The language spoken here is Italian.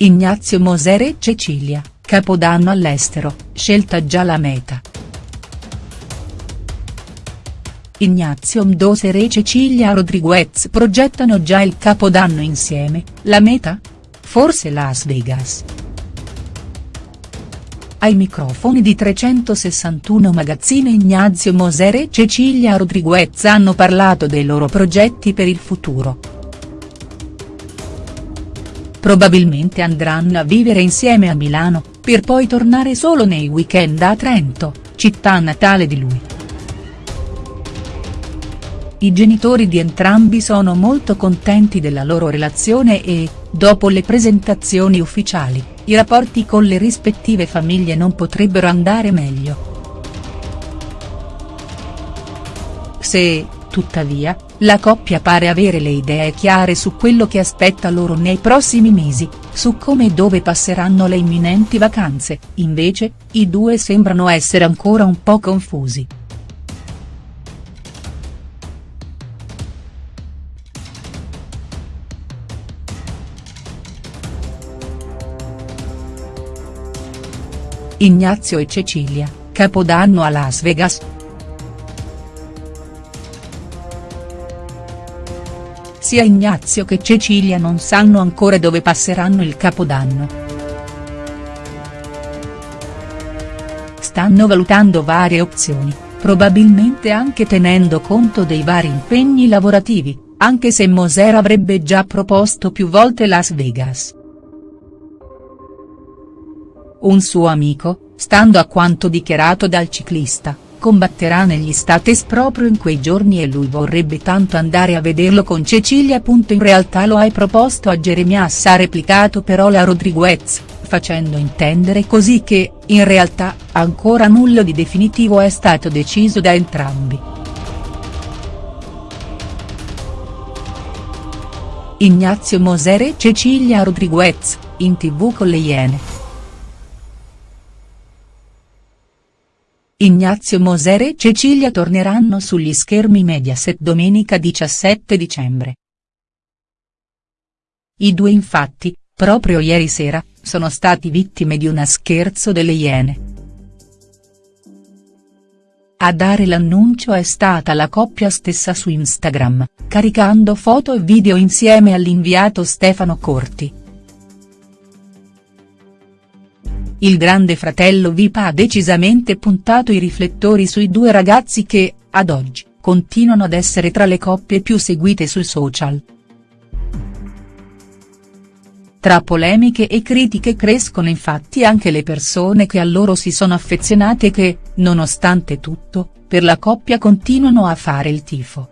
Ignazio Moser e Cecilia, Capodanno all'estero, scelta già la meta. Ignazio Moser e Cecilia Rodriguez progettano già il Capodanno insieme, la meta? Forse Las Vegas. Ai microfoni di 361 Magazzine Ignazio Moser e Cecilia Rodriguez hanno parlato dei loro progetti per il futuro. Probabilmente andranno a vivere insieme a Milano, per poi tornare solo nei weekend a Trento, città natale di lui. I genitori di entrambi sono molto contenti della loro relazione e, dopo le presentazioni ufficiali, i rapporti con le rispettive famiglie non potrebbero andare meglio. Se, tuttavia, la coppia pare avere le idee chiare su quello che aspetta loro nei prossimi mesi, su come e dove passeranno le imminenti vacanze, invece, i due sembrano essere ancora un po' confusi. Ignazio e Cecilia, Capodanno a Las Vegas. Sia Ignazio che Cecilia non sanno ancora dove passeranno il Capodanno. Stanno valutando varie opzioni, probabilmente anche tenendo conto dei vari impegni lavorativi, anche se Moser avrebbe già proposto più volte Las Vegas. Un suo amico, stando a quanto dichiarato dal ciclista, combatterà negli States proprio in quei giorni e lui vorrebbe tanto andare a vederlo con Cecilia. In realtà lo hai proposto a Jeremias ha replicato però la Rodriguez, facendo intendere così che, in realtà, ancora nulla di definitivo è stato deciso da entrambi. Ignazio Moser e Cecilia Rodriguez, in tv con le Iene. Ignazio Moser e Cecilia torneranno sugli schermi Mediaset domenica 17 dicembre. I due infatti, proprio ieri sera, sono stati vittime di una scherzo delle Iene. A dare l'annuncio è stata la coppia stessa su Instagram, caricando foto e video insieme all'inviato Stefano Corti. Il grande fratello Vip ha decisamente puntato i riflettori sui due ragazzi che, ad oggi, continuano ad essere tra le coppie più seguite sui social. Tra polemiche e critiche crescono infatti anche le persone che a loro si sono affezionate e che, nonostante tutto, per la coppia continuano a fare il tifo.